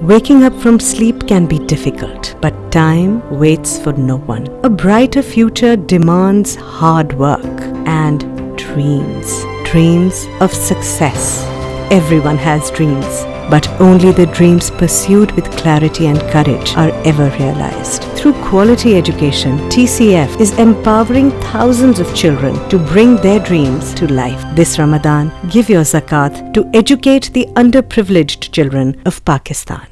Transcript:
Waking up from sleep can be difficult, but time waits for no one. A brighter future demands hard work and dreams. Dreams of success. Everyone has dreams, but only the dreams pursued with clarity and courage are ever realized. Through quality education, TCF is empowering thousands of children to bring their dreams to life. This Ramadan, give your zakat to educate the underprivileged children of Pakistan.